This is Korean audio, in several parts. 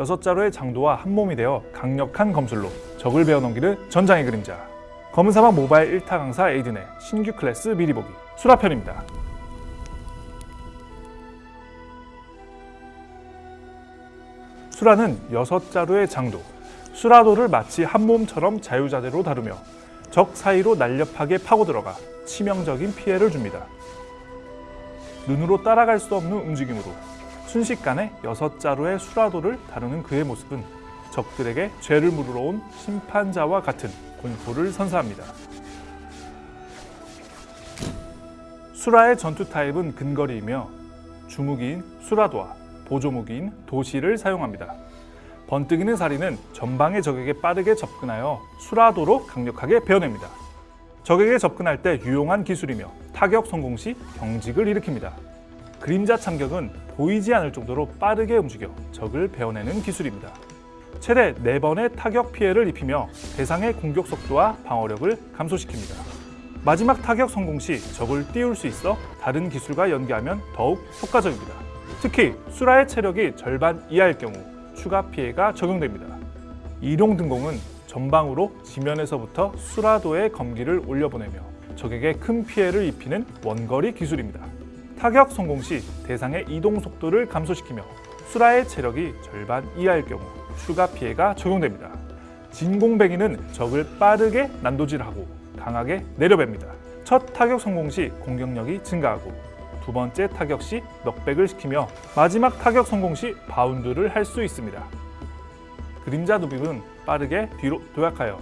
여섯 자루의 장도와 한 몸이 되어 강력한 검술로 적을 베어넘기는 전장의 그림자 검은 사막 모바일 1타 강사 에이든의 신규 클래스 미리 보기 수라편입니다. 수라는 여섯 자루의 장도, 수라도를 마치 한 몸처럼 자유자재로 다루며 적 사이로 날렵하게 파고 들어가 치명적인 피해를 줍니다. 눈으로 따라갈 수 없는 움직임으로 순식간에 여섯 자루의 수라도를 다루는 그의 모습은 적들에게 죄를 물으러 온 심판자와 같은 공포를 선사합니다. 수라의 전투 타입은 근거리이며 주무기인 수라도와 보조무기인 도시를 사용합니다. 번뜩이는 사리는 전방의 적에게 빠르게 접근하여 수라도로 강력하게 베어냅니다. 적에게 접근할 때 유용한 기술이며 타격 성공 시 경직을 일으킵니다. 그림자 참격은 보이지 않을 정도로 빠르게 움직여 적을 베어내는 기술입니다. 최대 4번의 타격 피해를 입히며 대상의 공격 속도와 방어력을 감소시킵니다. 마지막 타격 성공 시 적을 띄울 수 있어 다른 기술과 연계하면 더욱 효과적입니다. 특히 수라의 체력이 절반 이하일 경우 추가 피해가 적용됩니다. 이룡 등공은 전방으로 지면에서부터 수라도의 검기를 올려보내며 적에게 큰 피해를 입히는 원거리 기술입니다. 타격 성공 시 대상의 이동 속도를 감소시키며 수라의 체력이 절반 이하일 경우 추가 피해가 적용됩니다. 진공배기는 적을 빠르게 난도질하고 강하게 내려뵙니다. 첫 타격 성공 시 공격력이 증가하고 두 번째 타격 시 넉백을 시키며 마지막 타격 성공 시 바운드를 할 수 있습니다. 그림자 누빔은 빠르게 뒤로 도약하여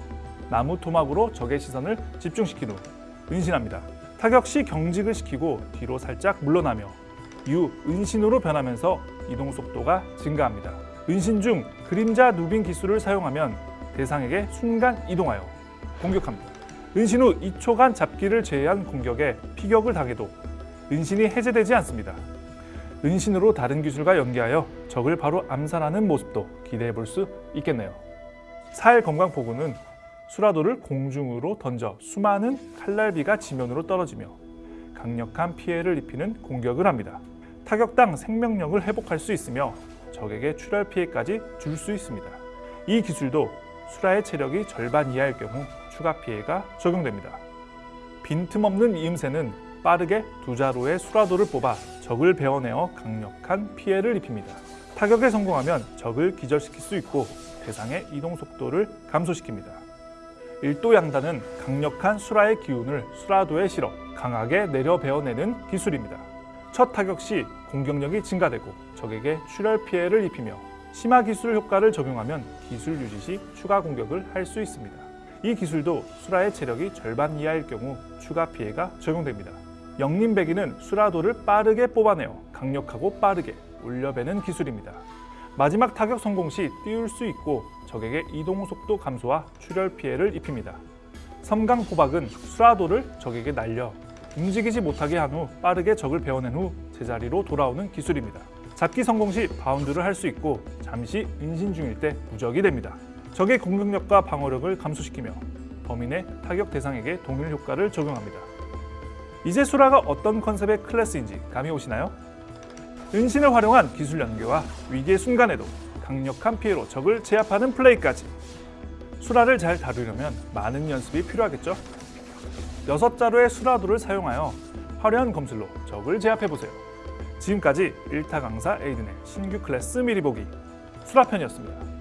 나무 토막으로 적의 시선을 집중시킨 후 은신합니다. 타격 시 경직을 시키고 뒤로 살짝 물러나며 이후 은신으로 변하면서 이동 속도가 증가합니다. 은신 중 그림자 누빔 기술을 사용하면 대상에게 순간 이동하여 공격합니다. 은신 후 2초간 잡기를 제외한 공격에 피격을 당해도 은신이 해제되지 않습니다. 은신으로 다른 기술과 연계하여 적을 바로 암살하는 모습도 기대해 볼 수 있겠네요. 사일 건강포구는 수라도를 공중으로 던져 수많은 칼날비가 지면으로 떨어지며 강력한 피해를 입히는 공격을 합니다. 타격당 생명력을 회복할 수 있으며 적에게 출혈 피해까지 줄 수 있습니다. 이 기술도 수라의 체력이 절반 이하일 경우 추가 피해가 적용됩니다. 빈틈없는 이음새는 빠르게 두 자루의 수라도를 뽑아 적을 베어내어 강력한 피해를 입힙니다. 타격에 성공하면 적을 기절시킬 수 있고 대상의 이동 속도를 감소시킵니다. 일도 양단은 강력한 수라의 기운을 수라도에 실어 강하게 내려 베어내는 기술입니다. 첫 타격 시 공격력이 증가되고 적에게 출혈 피해를 입히며 심화 기술 효과를 적용하면 기술 유지 시 추가 공격을 할 수 있습니다. 이 기술도 수라의 체력이 절반 이하일 경우 추가 피해가 적용됩니다. 영림배기는 수라도를 빠르게 뽑아내어 강력하고 빠르게 올려배는 기술입니다. 마지막 타격 성공 시 띄울 수 있고 적에게 이동 속도 감소와 출혈 피해를 입힙니다. 섬강 포박은 수라도를 적에게 날려 움직이지 못하게 한 후 빠르게 적을 베어낸 후 제자리로 돌아오는 기술입니다. 잡기 성공 시 바운드를 할 수 있고 잠시 인신 중일 때 무적이 됩니다. 적의 공격력과 방어력을 감소시키며 범인의 타격 대상에게 동일 효과를 적용합니다. 이제 수라가 어떤 컨셉의 클래스인지 감이 오시나요? 은신을 활용한 기술 연계와 위기의 순간에도 강력한 피해로 적을 제압하는 플레이까지 수라를 잘 다루려면 많은 연습이 필요하겠죠? 여섯 자루의 수라도를 사용하여 화려한 검술로 적을 제압해보세요. 지금까지 1타 강사 에이든의 신규 클래스 미리 보기 수라편이었습니다.